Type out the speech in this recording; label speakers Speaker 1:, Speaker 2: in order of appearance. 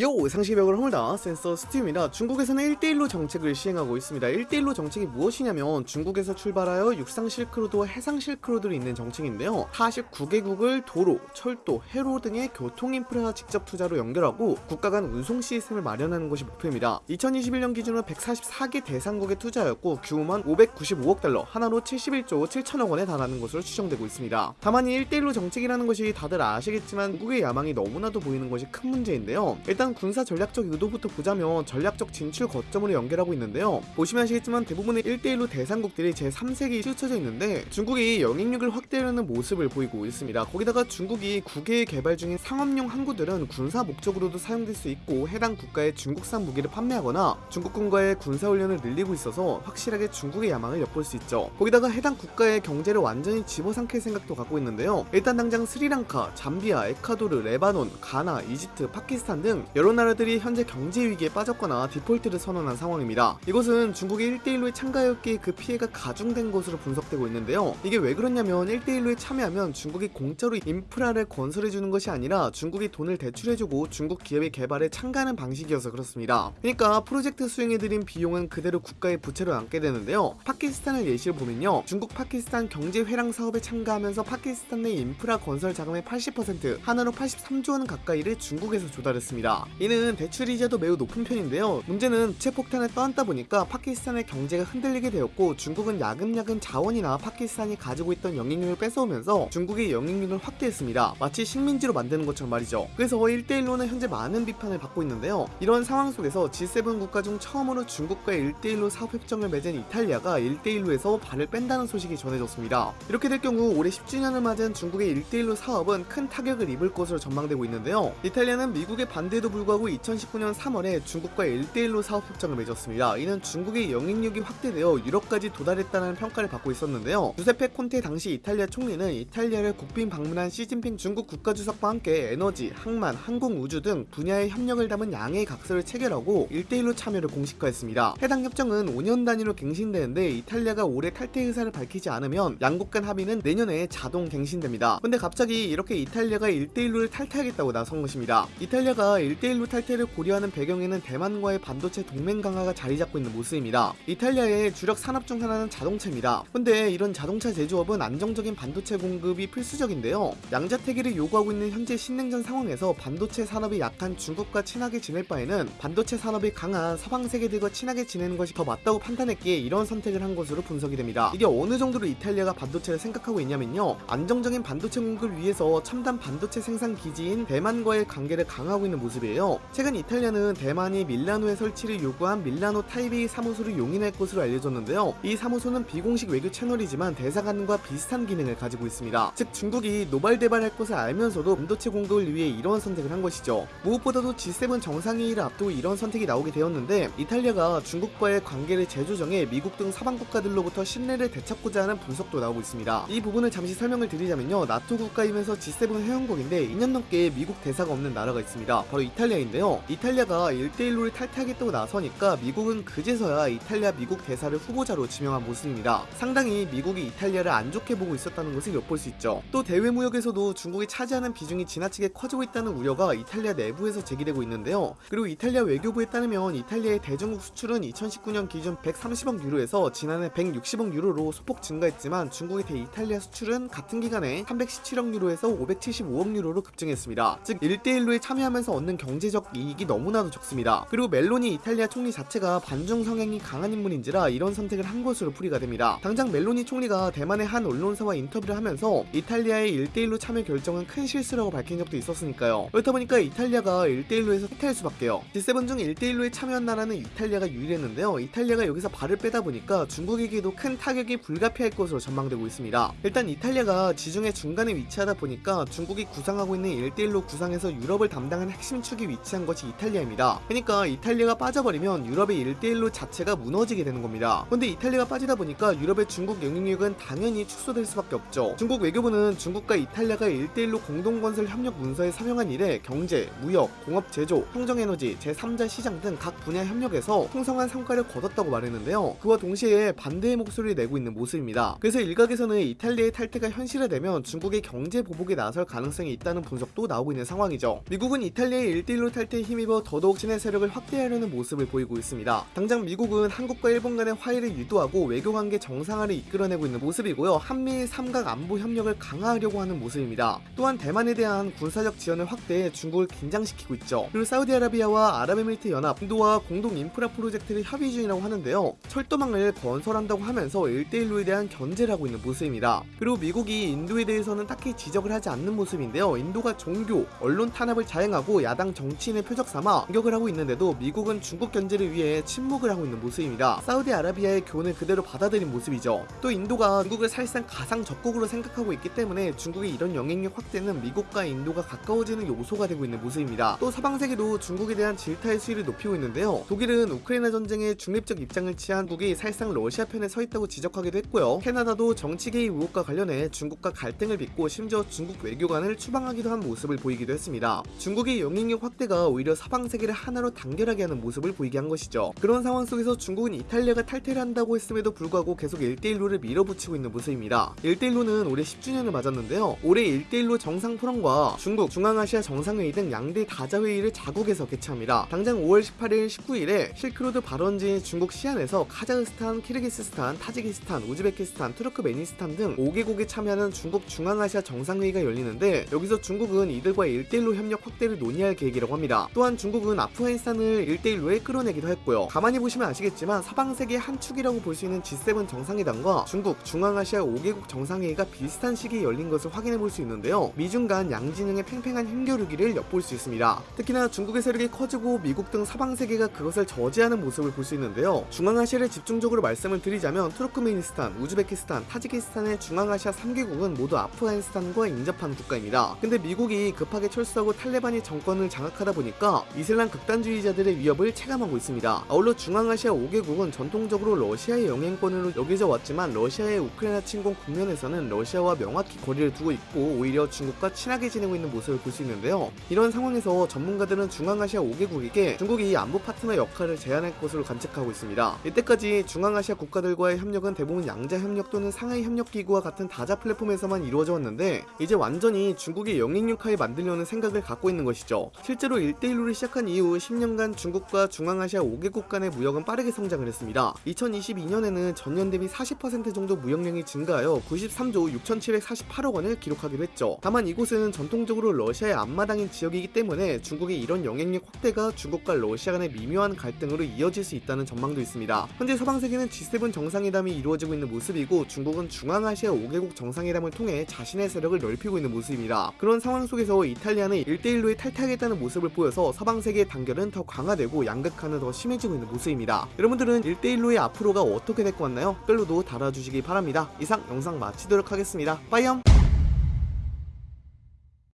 Speaker 1: 요 상시벽을 허물다 센서 스팀이라 중국에서는 1대1로 정책을 시행하고 있습니다. 1대1로 정책이 무엇이냐면 중국에서 출발하여 육상 실크로드와 해상 실크로드를 잇는 정책인데요. 49개국을 도로, 철도, 해로 등의 교통 인프라 직접 투자로 연결하고 국가 간 운송 시스템을 마련하는 것이 목표입니다. 2021년 기준으로 144개 대상국에 투자하였고 규모만 595억 달러 하나로 71조 7천억 원에 달하는 것으로 추정되고 있습니다. 다만 이 1대1로 정책이라는 것이 다들 아시겠지만 중국의 야망이 너무나도 보이는 것이 큰 문제인데요. 일단 군사 전략적 의도부터 보자면 전략적 진출 거점으로 연결하고 있는데요. 보시면 아시겠지만 대부분의 1대1로 대상국들이 제3세기에 치우쳐져 있는데 중국이 영향력을 확대하려는 모습을 보이고 있습니다. 거기다가 중국이 국외에 개발 중인 상업용 항구들은 군사 목적으로도 사용될 수 있고 해당 국가에 중국산 무기를 판매하거나 중국군과의 군사훈련을 늘리고 있어서 확실하게 중국의 야망을 엿볼 수 있죠. 거기다가 해당 국가의 경제를 완전히 집어삼킬 생각도 갖고 있는데요. 일단 당장 스리랑카, 잠비아, 에콰도르, 레바논, 가나, 이집트, 파키스탄 등 여러 나라들이 현재 경제 위기에 빠졌거나 디폴트를 선언한 상황입니다. 이것은 중국이 1대1로에 참가했기에 그 피해가 가중된 것으로 분석되고 있는데요. 이게 왜 그렇냐면 1대1로에 참여하면 중국이 공짜로 인프라를 건설해주는 것이 아니라 중국이 돈을 대출해주고 중국 기업의 개발에 참가하는 방식이어서 그렇습니다. 그러니까 프로젝트 수행에 들인 비용은 그대로 국가의 부채로 남게 되는데요. 파키스탄을 예시로 보면요. 중국 파키스탄 경제 회랑 사업에 참가하면서 파키스탄 내 인프라 건설 자금의 80% 한화로 83조 원 가까이를 중국에서 조달했습니다. 이는 대출 이자도 매우 높은 편인데요. 문제는 부채폭탄을 떠안다 보니까 파키스탄의 경제가 흔들리게 되었고 중국은 야금야금 자원이나 파키스탄이 가지고 있던 영향력을 뺏어오면서 중국의 영향력을 확대했습니다. 마치 식민지로 만드는 것처럼 말이죠. 그래서 1대1로는 현재 많은 비판을 받고 있는데요. 이런 상황 속에서 G7 국가 중 처음으로 중국과의 1대1로 사업협정을 맺은 이탈리아가 1대1로에서 발을 뺀다는 소식이 전해졌습니다. 이렇게 될 경우 올해 10주년을 맞은 중국의 1대1로 사업은 큰 타격을 입을 것으로 전망되고 있는데요. 이탈리아는 미국의 반대 에도 불구하고 2019년 3월에 중국과 1대1로 사업 협정을 맺었습니다. 이는 중국의 영향력이 확대되어 유럽까지 도달했다는 평가를 받고 있었는데요. 주세페 콘테 당시 이탈리아 총리는 이탈리아를 국빈 방문한 시진핑 중국 국가주석과 함께 에너지, 항만, 항공, 우주 등 분야의 협력을 담은 양해각서를 체결하고 1대1로 참여를 공식화했습니다. 해당 협정은 5년 단위로 갱신되는데 이탈리아가 올해 탈퇴 의사를 밝히지 않으면 양국 간 합의는 내년에 자동 갱신됩니다. 근데 갑자기 이렇게 이탈리아가 1대1로를 탈퇴하겠다고 나선 것입니다. 이탈리아가 1 대1로 탈퇴를 고려하는 배경에는 대만과의 반도체 동맹 강화가 자리 잡고 있는 모습입니다. 이탈리아의 주력 산업 중 하나는 자동차입니다. 근데 이런 자동차 제조업은 안정적인 반도체 공급이 필수적인데요. 양자태기를 요구하고 있는 현재 신냉전 상황에서 반도체 산업이 약한 중국과 친하게 지낼 바에는 반도체 산업이 강한 서방 세계들과 친하게 지내는 것이 더 맞다고 판단했기에 이런 선택을 한 것으로 분석이 됩니다. 이게 어느 정도로 이탈리아가 반도체를 생각하고 있냐면요. 안정적인 반도체 공급을 위해서 첨단 반도체 생산 기지인 대만과의 관계를 강화하고 있는 모습이에요. 최근 이탈리아는 대만이 밀라노에 설치를 요구한 밀라노 타이베이 사무소를 용인할 것으로 알려졌는데요. 이 사무소는 비공식 외교 채널이지만 대사관과 비슷한 기능을 가지고 있습니다. 즉 중국이 노발대발할 것을 알면서도 반도체 공급을 위해 이런 선택을 한 것이죠. 무엇보다도 G7 정상회의를 앞두고 이런 선택이 나오게 되었는데 이탈리아가 중국과의 관계를 재조정해 미국 등 서방 국가들로부터 신뢰를 되찾고자 하는 분석도 나오고 있습니다. 이 부분을 잠시 설명을 드리자면요. 나토 국가이면서 G7 회원국인데 2년 넘게 미국 대사가 없는 나라가 있습니다. 바로 이탈리아 인데요. 이탈리아가 1대1로를 탈퇴하겠다고 나서니까 미국은 그제서야 이탈리아 미국 대사를 후보자로 지명한 모습입니다. 상당히 미국이 이탈리아를 안 좋게 보고 있었다는 것을 엿볼 수 있죠. 또 대외 무역에서도 중국이 차지하는 비중이 지나치게 커지고 있다는 우려가 이탈리아 내부에서 제기되고 있는데요. 그리고 이탈리아 외교부에 따르면 이탈리아의 대중국 수출은 2019년 기준 130억 유로에서 지난해 160억 유로로 소폭 증가했지만 중국의 대이탈리아 수출은 같은 기간에 317억 유로에서 575억 유로로 급증했습니다. 즉 1대1로에 참여하면서 얻는 경제적 이익이 너무나도 적습니다. 그리고 멜로니 이탈리아 총리 자체가 반중 성향이 강한 인물인지라 이런 선택을 한 것으로 풀이가 됩니다. 당장 멜로니 총리가 대만의 한 언론사와 인터뷰를 하면서 이탈리아의 1대1로 참여 결정은 큰 실수라고 밝힌 적도 있었으니까요. 그렇다 보니까 이탈리아가 1대1로에서 탈퇴할 수밖에요. G7 중 1대1로에 참여한 나라는 이탈리아가 유일했는데요. 이탈리아가 여기서 발을 빼다 보니까 중국에게도 큰 타격이 불가피할 것으로 전망되고 있습니다. 일단 이탈리아가 지중해 중간에 위치하다 보니까 중국이 구상하고 있는 1대1로 구상에서 유럽을 담당하는 핵심 축이 위치한 것이 이탈리아입니다. 그러니까 이탈리아가 빠져버리면 유럽의 1대1로 자체가 무너지게 되는 겁니다. 근데 이탈리아가 빠지다 보니까 유럽의 중국 영향력은 당연히 축소될 수밖에 없죠. 중국 외교부는 중국과 이탈리아가 1대1로 공동건설 협력 문서에 서명한 이래 경제, 무역, 공업 제조, 평정에너지, 제3자 시장 등 각 분야 협력에서 풍성한 성과를 거뒀다고 말했는데요. 그와 동시에 반대의 목소리를 내고 있는 모습입니다. 그래서 일각에서는 이탈리아의 탈퇴가 현실화되면 중국의 경제 보복에 나설 가능성이 있다는 분석도 나오고 있는 상황이죠. 미국은 이탈리아의 1대1로 탈퇴에 힘입어 더더욱 친해 세력을 확대하려는 모습을 보이고 있습니다. 당장 미국은 한국과 일본 간의 화해를 유도하고 외교관계 정상화를 이끌어내고 있는 모습이고요. 한미일 삼각 안보 협력을 강화하려고 하는 모습입니다. 또한 대만에 대한 군사적 지원을 확대해 중국을 긴장시키고 있죠. 그리고 사우디아라비아와 아랍에미리트 연합, 인도와 공동 인프라 프로젝트를 협의 중이라고 하는데요. 철도망을 건설한다고 하면서 1대1로에 대한 견제를 하고 있는 모습입니다. 그리고 미국이 인도에 대해서는 딱히 지적을 하지 않는 모습인데요. 인도가 종교, 언론 탄압을 자행하고 야당 정치인의 표적 삼아 공격을 하고 있는데도 미국은 중국 견제를 위해 침묵을 하고 있는 모습입니다. 사우디아라비아의 교훈을 그대로 받아들인 모습이죠. 또 인도가 중국을 사실상 가상 적국으로 생각하고 있기 때문에 중국의 이런 영향력 확대는 미국과 인도가 가까워지는 요소가 되고 있는 모습입니다. 또 서방 세계도 중국에 대한 질타의 수위를 높이고 있는데요. 독일은 우크라이나 전쟁에 중립적 입장을 취한 국이 사실상 러시아 편에 서 있다고 지적하기도 했고요. 캐나다도 정치 개입 의혹과 관련해 중국과 갈등을 빚고 심지어 중국 외교관을 추방하기도 한 모습을 보이기도 했습니다. 중국의 영향력 확대가 오히려 서방 세계를 하나로 단결하게 하는 모습을 보이게 한 것이죠. 그런 상황 속에서 중국은 이탈리아가 탈퇴를 한다고 했음에도 불구하고 계속 1대1로를 밀어붙이고 있는 모습입니다. 1대1로는 올해 10주년을 맞았는데요. 올해 1대1로 정상 포럼과 중국, 중앙아시아 정상회의 등 양대 다자회의를 자국에서 개최합니다. 당장 5월 18일, 19일에 실크로드 발원지인 중국 시안에서 카자흐스탄, 키르기스스탄, 타지키스탄, 우즈베키스탄, 투르크메니스탄 등 5개국이 참여하는 중국 중앙아시아 정상회의가 열리는데 여기서 중국은 이들과의 1대1로 협력 확대를 논의할 계획 이라고 합니다. 또한 중국은 아프가니스탄을 1대1로에 끌어내기도 했고요. 가만히 보시면 아시겠지만 서방 세계 한 축이라고 볼 수 있는 G7 정상회담과 중국, 중앙아시아 5개국 정상회의가 비슷한 시기에 열린 것을 확인해 볼 수 있는데요. 미중 간 양진영의 팽팽한 힘겨루기를 엿볼 수 있습니다. 특히나 중국의 세력이 커지고 미국 등 서방 세계가 그것을 저지하는 모습을 볼 수 있는데요. 중앙아시아를 집중적으로 말씀을 드리자면 투르크메니스탄, 우즈베키스탄, 타지키스탄의 중앙아시아 3개국은 모두 아프가니스탄과 인접한 국가입니다. 근데 미국이 급하게 철수하고 탈레반이 정권을 장악하다 보니까 이슬람 극단주의자들의 위협을 체감하고 있습니다. 아울러 중앙아시아 5개국은 전통적으로 러시아의 영향권으로 여겨져 왔지만 러시아의 우크라이나 침공 국면에서는 러시아와 명확히 거리를 두고 있고 오히려 중국과 친하게 지내고 있는 모습을 볼 수 있는데요. 이런 상황에서 전문가들은 중앙아시아 5개국에게 중국이 안보 파트너 역할을 제안할 것으로 관측하고 있습니다. 이때까지 중앙아시아 국가들과의 협력은 대부분 양자 협력 또는 상하이 협력 기구와 같은 다자 플랫폼에서만 이루어져 왔는데 이제 완전히 중국의 영향력하에 만들려는 생각을 갖고 있는 것이죠. 실제로 1대1로를 시작한 이후 10년간 중국과 중앙아시아 5개국 간의 무역은 빠르게 성장을 했습니다. 2022년에는 전년 대비 40% 정도 무역량이 증가하여 93조 6,748억 원을 기록하기도 했죠. 다만 이곳은 전통적으로 러시아의 앞마당인 지역이기 때문에 중국의 이런 영향력 확대가 중국과 러시아 간의 미묘한 갈등으로 이어질 수 있다는 전망도 있습니다. 현재 서방 세계는 G7 정상회담이 이루어지고 있는 모습이고 중국은 중앙아시아 5개국 정상회담을 통해 자신의 세력을 넓히고 있는 모습입니다. 그런 상황 속에서 이탈리아는 1대1로에 탈퇴하겠다 는 모습을 보여서 서방 세계의 단결은 더 강화되고 양극화는 더 심해지고 있는 모습입니다. 여러분들은 1대1로의 앞으로가 어떻게 될 것 같나요? 댓글로도 달아주시기 바랍니다. 이상 영상 마치도록 하겠습니다. 빠이염!